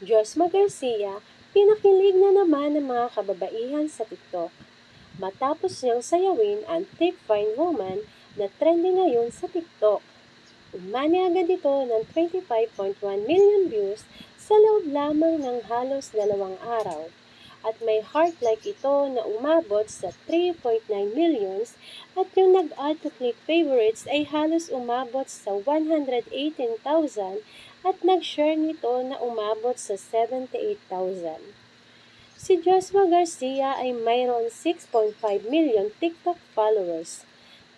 Josma Garcia, pinakilig na naman ng mga kababaihan sa TikTok. Matapos niyang sayawin ang Thick Fine Woman na trending ngayon sa TikTok. Umani agad ito ng 25.1 million views sa loob lamang ng halos dalawang araw. At may heart like ito na umabot sa 3.9 millions at yung nag-add to click favorites ay halos umabot sa 118,000 at nag-share nito na umabot sa 78,000. Si Joshua Garcia ay mayroon 6.5 million TikTok followers.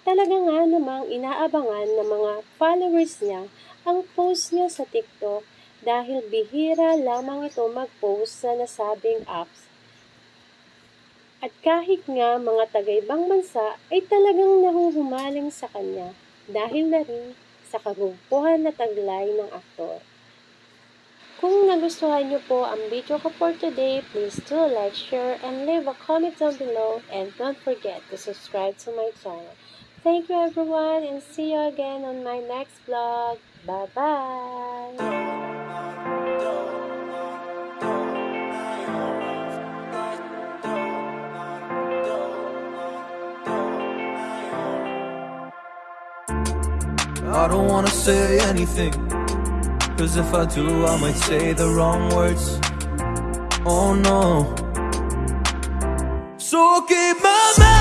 Talaga nga namang inaabangan ng mga followers niya ang post niya sa TikTok dahil bihira lamang ito mag-post sa nasabing apps. At kahit nga mga taga-ibang bansa ay talagang nahuhumaling sa kanya dahil na rin sa kagumpuhan na taglay ng aktor. Kung nagustuhan niyo po ang video ko for today, please do like, share, and leave a comment down below. And don't forget to subscribe to my channel. Thank you everyone and see you again on my next vlog. Bye-bye! I don't wanna say anything. Cause if I do, I might say the wrong words. Oh no. So keep my mouth